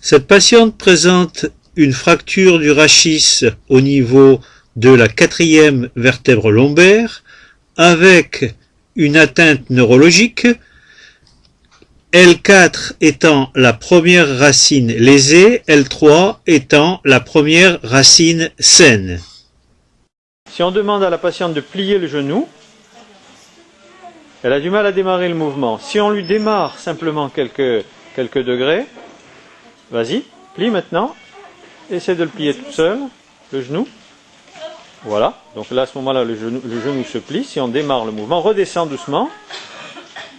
Cette patiente présente une fracture du rachis au niveau de la quatrième vertèbre lombaire avec une atteinte neurologique, L4 étant la première racine lésée, L3 étant la première racine saine. Si on demande à la patiente de plier le genou, elle a du mal à démarrer le mouvement. Si on lui démarre simplement quelques, quelques degrés, vas-y, plie maintenant, essaie de le plier tout seul, le genou. Voilà, donc là à ce moment-là le genou, se plie, si on démarre le mouvement, redescend doucement,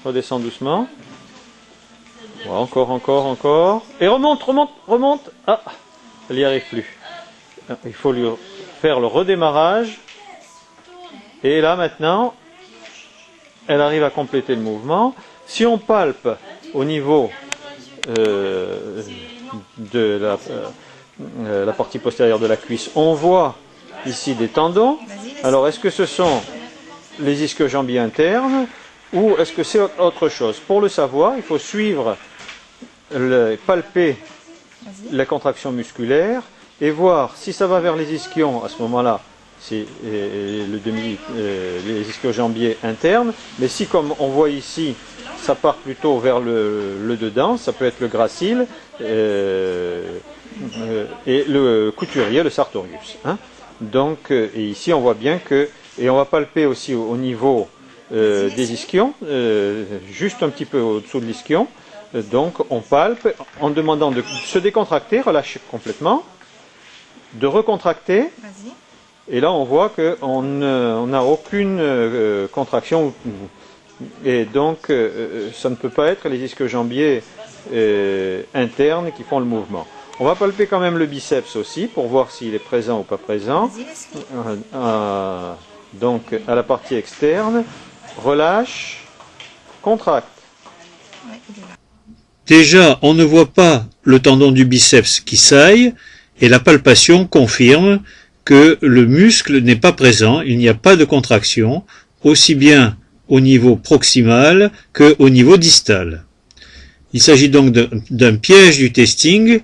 redescend doucement, voilà, encore, encore, encore, et remonte, remonte, remonte, ah, elle n'y arrive plus. Il faut lui faire le redémarrage, et là maintenant, elle arrive à compléter le mouvement. Si on palpe au niveau euh, de la, euh, la partie postérieure de la cuisse, on voit ici des tendons. Alors, est-ce que ce sont les ischio-jambiers internes ou est-ce que c'est autre chose? Pour le savoir, il faut suivre, le, palper la contraction musculaire et voir si ça va vers les ischions à ce moment-là, c'est euh, le demi, euh, les ischio-jambiers internes, mais si comme on voit ici, ça part plutôt vers le, dedans, ça peut être le gracile euh, et le couturier, le sartorius. Hein. Donc, euh, et ici on voit bien que, et on va palper aussi au, niveau euh, des ischions, euh, juste un petit peu au-dessous de l'ischion. Donc on palpe en demandant de se décontracter, relâcher complètement, de recontracter. Et là on voit qu'on n'a aucune contraction. Et donc ça ne peut pas être les ischio-jambiers internes qui font le mouvement. On va palper quand même le biceps aussi pour voir s'il est présent ou pas présent. Euh, euh, donc à la partie externe, relâche, contracte. Déjà, on ne voit pas le tendon du biceps qui saille et la palpation confirme que le muscle n'est pas présent, il n'y a pas de contraction, aussi bien au niveau proximal qu'au niveau distal. Il s'agit donc d'un piège du testing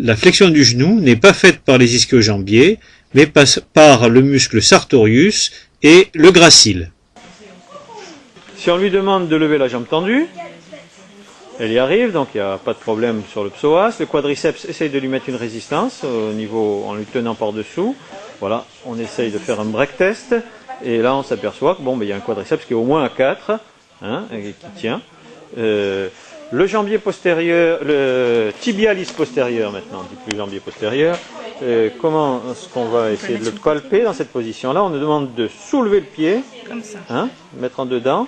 la flexion du genou n'est pas faite par les ischio-jambiers, mais par le muscle sartorius et le gracile. Si on lui demande de lever la jambe tendue, elle y arrive, donc il n'y a pas de problème sur le psoas. Le quadriceps essaye de lui mettre une résistance au niveau, en lui tenant par-dessous. Voilà, on essaye de faire un break test. Et là, on s'aperçoit que bon, ben, il y a un quadriceps qui est au moins à 4, hein, et qui tient. Euh, le jambier postérieur, le tibialis postérieur maintenant, on dit plus jambier postérieur. Euh, comment est-ce qu'on va essayer de le palper dans cette position-là? On nous demande de soulever le pied, Comme ça. Hein, mettre en dedans,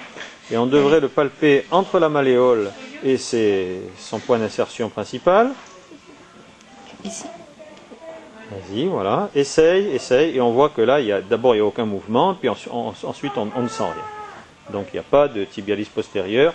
et on devrait le palper entre la malléole et son point d'insertion principal. Ici Vas-y, voilà. Essaye, essaye, et on voit que là, d'abord, il n'y a aucun mouvement, puis ensuite, on, on ne sent rien. Donc, il n'y a pas de tibialis postérieur.